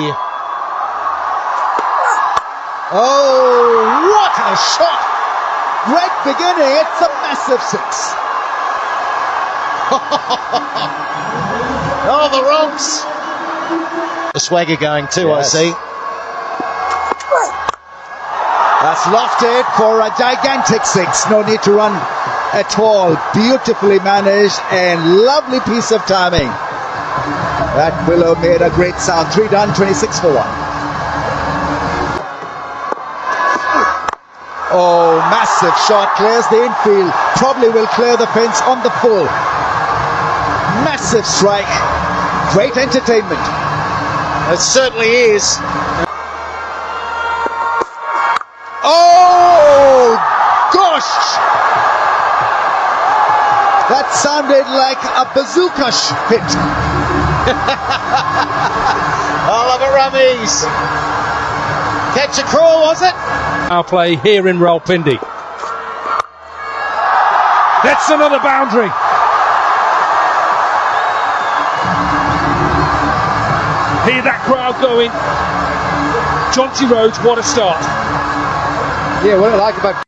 here. Oh, what a shot! Great beginning, it's a massive six. Oh, the Ronks. The swagger going too, Yes. I see. That's lofted for a gigantic six. No need to run at all. Beautifully managed and lovely piece of timing. That willow made a great sound. Three done, 26 for one. Oh, massive shot. Clears the infield. Probably will clear the fence on the full. Massive strike. Great entertainment. It certainly is. Oh, gosh! That sounded like a bazooka sh- hit. Oliver Rummies. Catch a crawl, was it? Our play here in Rawalpindi. That's another boundary. Hear that crowd going. Chauncey Rhodes, what a start. Yeah, what I like about